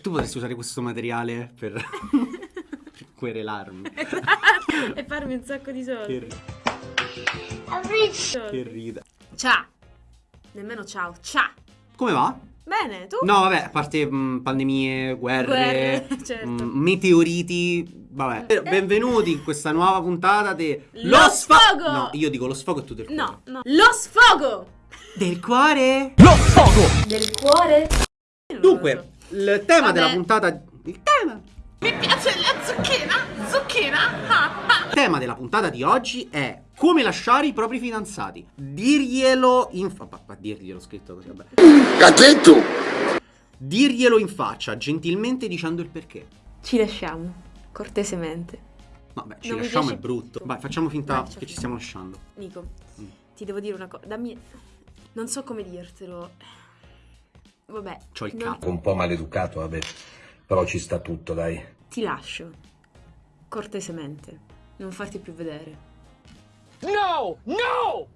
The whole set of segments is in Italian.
Tu potresti usare questo materiale per, per querelarmi. e farmi un sacco di soldi. Che, che rida. Ciao. Nemmeno ciao. Ciao. Come va? Bene, tu? No, vabbè, a parte mh, pandemie, guerre, Guerre, certo. mh, meteoriti, vabbè. Eh. Benvenuti in questa nuova puntata di Lo sfogo! No, io dico lo sfogo e tu del cuore. No, no. Lo sfogo! Del cuore? Del cuore? Dunque, il tema Vabbè. della puntata il tema Mi piace la zucchina, zucchina. Il tema della puntata di oggi è come lasciare i propri fidanzati. Dirglielo in fa- pa- pa- dirglielo scritto così, vabbè. Cazzetto! Dirglielo in faccia, gentilmente dicendo il perché. Ci lasciamo, cortesemente. Vabbè, ci Non lasciamo è brutto. Vai, facciamo finta Vai, che ci stiamo lasciando. Nico, Mm. ti devo dire una cosa. Dammi. Non so come dirtelo. Vabbè. C'ho il capo. Un po' maleducato, vabbè. Però ci sta tutto, dai. Ti lascio. Cortesemente. Non farti più vedere. No! No!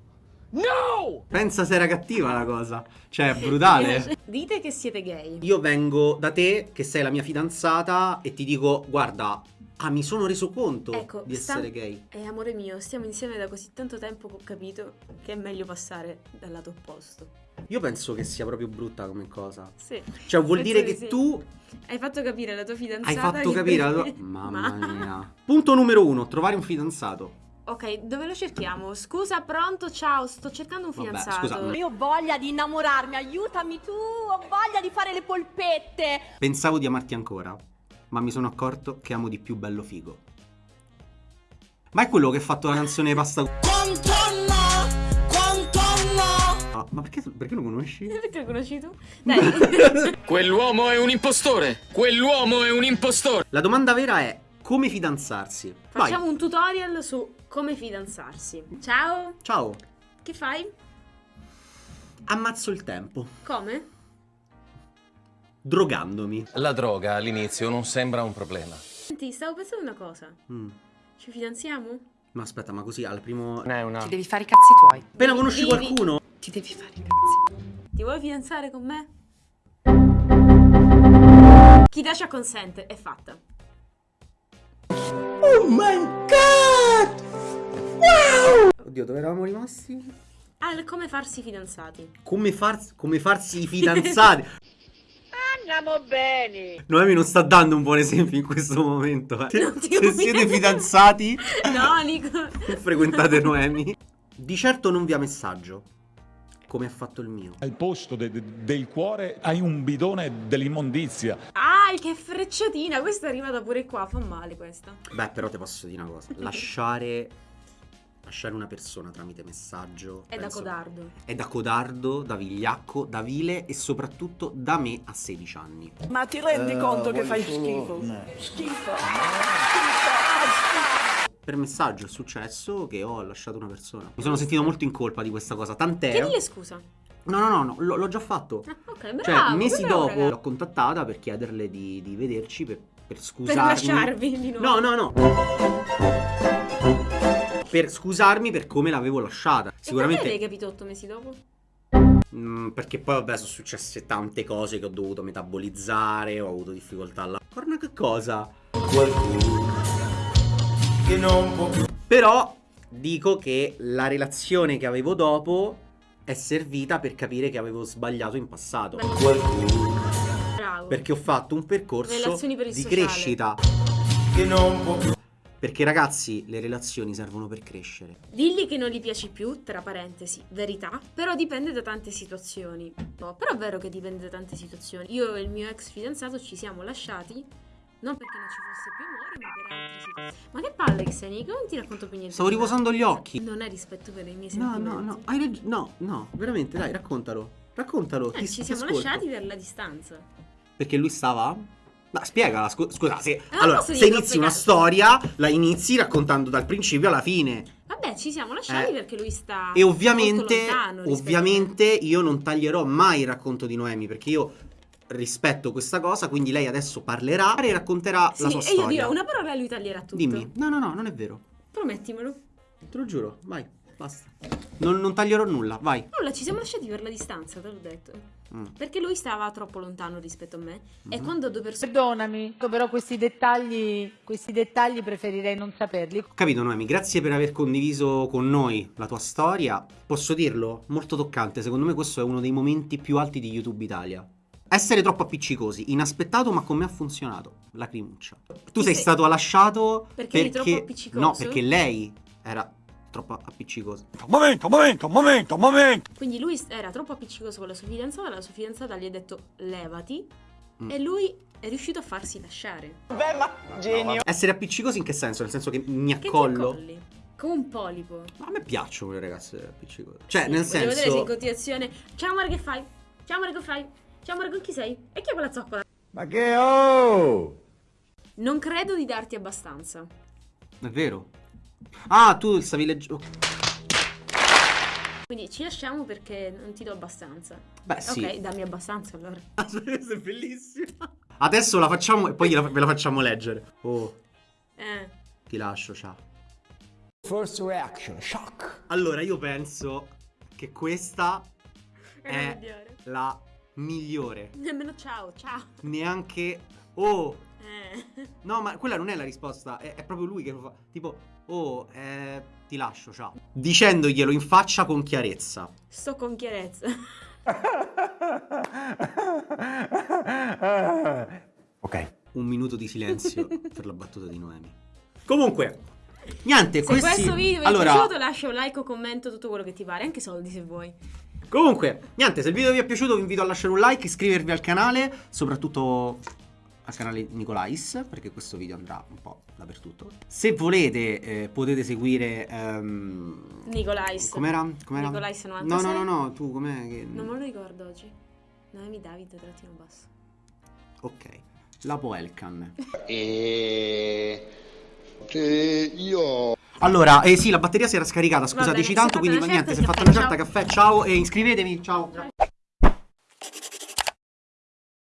No! Pensa se era cattiva la cosa. Cioè, è brutale. Dite che siete gay. Io vengo da te, che sei la mia fidanzata, e ti dico, guarda, ah, mi sono reso conto Ecco, di sta- essere gay. E amore mio, stiamo insieme da così tanto tempo che ho capito che è meglio passare dal lato opposto. Io penso che sia proprio brutta come cosa. Sì. Cioè, vuol Penso dire di che sì. tu Hai fatto capire alla tua fidanzata. hai fatto capire la tua... Mamma mia. Punto numero uno, trovare un fidanzato. Ok, dove lo cerchiamo? Scusa, pronto? Ciao, sto cercando un Vabbè, fidanzato. scusa, ma- Io ho voglia di innamorarmi, aiutami tu, ho voglia di fare le polpette. Pensavo di amarti ancora, ma mi sono accorto che amo di più bello figo. Ma è quello che ha fatto la canzone Pasta... Ah, ma perché, perché lo conosci? Perché lo conosci tu? Dai. Quell'uomo è un impostore! Quell'uomo è un impostore! La domanda vera è come fidanzarsi? Vai. Facciamo un tutorial su come fidanzarsi. Ciao, Ciao. che fai? Ammazzo il tempo. Come? Drogandomi. La droga all'inizio non sembra un problema. Senti, stavo pensando una cosa. Mm. Ci fidanziamo? Ma aspetta, ma così al primo... Non è una... Ti devi fare i cazzi tuoi. Appena conosci Vivi. qualcuno... Ti devi fare i cazzi. Ti vuoi fidanzare con me? Chi Dasha consente, è fatta. Oddio, dove eravamo rimasti? Al come farsi fidanzati. Come, far- come farsi i fidanzati. Andiamo bene. Noemi non sta dando un buon esempio in questo momento. eh. Non ti Se siete fidanzati, No, Nico. frequentate Noemi. Di certo non via messaggio. Come ha fatto il mio. Al posto de- de- del cuore hai un bidone dell'immondizia. Ah, che frecciatina. Questa è arrivata pure qua. Fa male questa. Beh, però ti posso dire una cosa. Lasciare. Lasciare una persona tramite messaggio. È da penso- codardo. È da codardo, da vigliacco, da vile e soprattutto da me a 16 anni. Ma ti rendi conto che fai schifo? Schifo. Per messaggio è successo che ho lasciato una persona. Mi sono sentito molto in colpa di questa cosa. Tant'è. Chiedile scusa. No, no, no, no, l'ho, l'ho già fatto. Ah, ok, bravo. Cioè, mesi bravo, dopo raga. l'ho contattata per chiederle di, di vederci per, per Per scusarmi. lasciarvi di nuovo. No, no, no. Per scusarmi per come l'avevo lasciata. E perché Sicuramente. l'hai capito otto mesi dopo? Mm, perché poi, vabbè, sono successe tante cose che ho dovuto metabolizzare. Ho avuto difficoltà alla. Corna che cosa? Però dico che la relazione che avevo dopo è servita per capire che avevo sbagliato in passato. Bravo. Perché ho fatto un percorso per di sociale. crescita. Perché ragazzi, le relazioni servono per crescere. Digli che non gli piaci più, tra parentesi, verità, però dipende da tante situazioni. No, però è vero che dipende da tante situazioni. Io e il mio ex fidanzato ci siamo lasciati non perché non ci fosse più amore, ma per altre situazioni. Ma che palle che sei, Nico? Non ti racconto più niente. Stavo riposando gli occhi. Non è rispetto per i miei No, sentimenti. no, no, hai ragione. No, no, veramente, dai, raccontalo. Raccontalo. Eh, ti- ci siamo lasciati per la distanza. Perché lui stava? Ma spiegala, scu- scusa, se, non allora, se inizi una storia, la inizi raccontando dal principio alla fine. Vabbè, ci siamo lasciati Eh. perché lui sta E ovviamente, ovviamente io non taglierò mai il racconto di Noemi, perché io rispetto questa cosa, quindi lei adesso parlerà e racconterà Sì, la sua e storia. io dirò una parola e lui taglierà tutto. Dimmi. No, no, no, non è vero. Promettimelo. Te lo giuro, vai. Basta. Non, non taglierò nulla, vai. Nulla, ci siamo lasciati per la distanza, te l'ho detto. Mm. Perché lui stava troppo lontano rispetto a me. E quando due persone. Perdonami, però questi dettagli, questi dettagli preferirei non saperli. Ho capito Noemi, grazie per aver condiviso con noi la tua storia. Posso dirlo? Molto toccante, secondo me questo è uno dei momenti più alti di YouTube Italia. Essere troppo appiccicosi, inaspettato ma con me ha funzionato. Lacrimuccia. Tu sei sei- stato lasciato Perché eri troppo appiccicoso? No, perché lei era troppo appiccicosa. Momento, momento, momento, momento. Quindi lui era troppo appiccicoso con la sua fidanzata, la sua fidanzata gli ha detto levati. Mm. E lui è riuscito a farsi lasciare. Essere appiccicosi in che senso? Nel senso che mi Che ti accollo? accolli? Come un polipo. A me piacciono le ragazze appiccicose. Cioè, Sì, nel voglio vedere se in senso... continuazione. Ciao amore che fai? Ciao amore che fai? Ciao amore con chi sei? E chi è quella zoccola? Ma che oh! Non credo di darti abbastanza. È vero. Ah, tu stavi leggendo... Quindi ci lasciamo perché non ti do abbastanza. Beh, sì. Ok, dammi abbastanza allora. Questa è bellissima. Adesso la facciamo e poi gliela- ve la facciamo leggere. Oh, Eh. ti lascio, ciao. First reaction, shock. Allora, io penso che questa È è la migliore. la migliore. Nemmeno ciao, ciao. Neanche... Oh, Eh. no, ma quella non è la risposta. È, è proprio lui che lo fa. Tipo, oh, eh, ti lascio, ciao. Dicendoglielo in faccia con chiarezza. Sto con chiarezza. Ok. Un minuto di silenzio per la battuta di Noemi. Comunque, niente, Se questi... questo video vi allora, è piaciuto lascia un like o commento tutto quello che ti pare, anche soldi se vuoi. Comunque, niente, se il video vi è piaciuto vi invito a lasciare un like, iscrivervi al canale, soprattutto al canale Nicolais, perché questo video andrà un po' dappertutto. Se volete eh, potete seguire... ehm, Nicolais. Com'era? Com'era? Nicolais No, 96. no, no, no, tu com'è che... Non me lo ricordo oggi. Noemi Davide, trattino basso. Ok, la Poelcan. E che io Allora, eh sì, la batteria si era scaricata, scusateci tanto, quindi fatta niente, si è fatta una certa caffè, ciao e iscrivetevi, ciao.